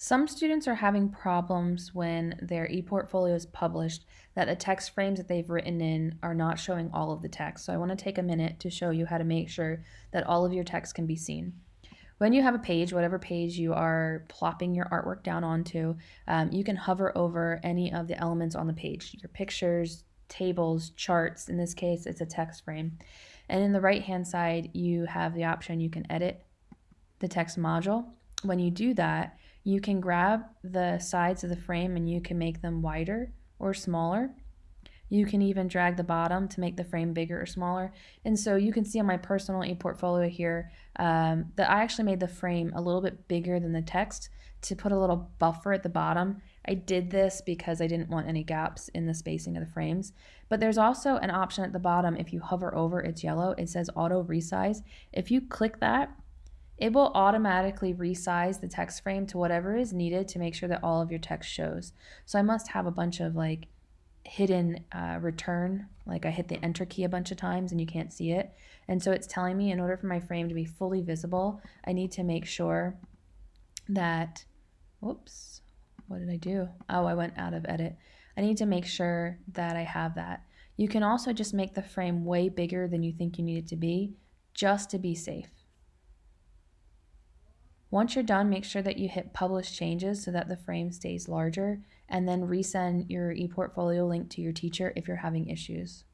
Some students are having problems when their ePortfolio is published that the text frames that they've written in are not showing all of the text. So I want to take a minute to show you how to make sure that all of your text can be seen. When you have a page, whatever page you are plopping your artwork down onto, um, you can hover over any of the elements on the page, your pictures, tables, charts. In this case, it's a text frame. And in the right hand side, you have the option you can edit the text module. When you do that, you can grab the sides of the frame and you can make them wider or smaller. You can even drag the bottom to make the frame bigger or smaller. And so you can see on my personal ePortfolio here um, that I actually made the frame a little bit bigger than the text to put a little buffer at the bottom. I did this because I didn't want any gaps in the spacing of the frames. But there's also an option at the bottom if you hover over, it's yellow, it says auto resize. If you click that, it will automatically resize the text frame to whatever is needed to make sure that all of your text shows. So I must have a bunch of like hidden uh, return, like I hit the enter key a bunch of times and you can't see it. And so it's telling me in order for my frame to be fully visible, I need to make sure that, whoops, what did I do? Oh, I went out of edit. I need to make sure that I have that. You can also just make the frame way bigger than you think you need it to be, just to be safe. Once you're done, make sure that you hit publish changes so that the frame stays larger and then resend your ePortfolio link to your teacher if you're having issues.